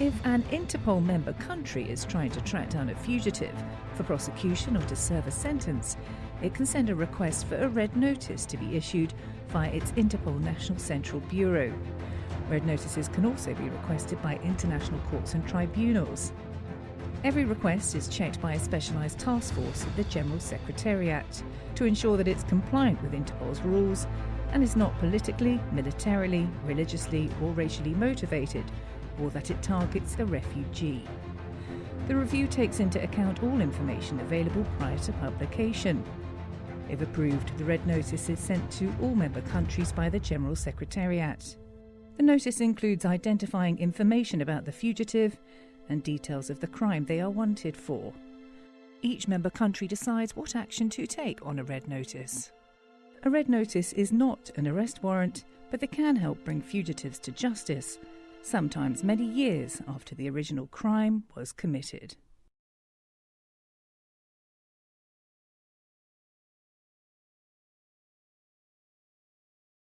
If an Interpol member country is trying to track down a fugitive for prosecution or to serve a sentence, it can send a request for a red notice to be issued via its Interpol National Central Bureau. Red notices can also be requested by international courts and tribunals. Every request is checked by a specialised task force at the General Secretariat to ensure that it's compliant with Interpol's rules and is not politically, militarily, religiously, or racially motivated, or that it targets a refugee. The review takes into account all information available prior to publication. If approved, the red notice is sent to all member countries by the General Secretariat. The notice includes identifying information about the fugitive and details of the crime they are wanted for. Each member country decides what action to take on a red notice. A red notice is not an arrest warrant, but they can help bring fugitives to justice, sometimes many years after the original crime was committed.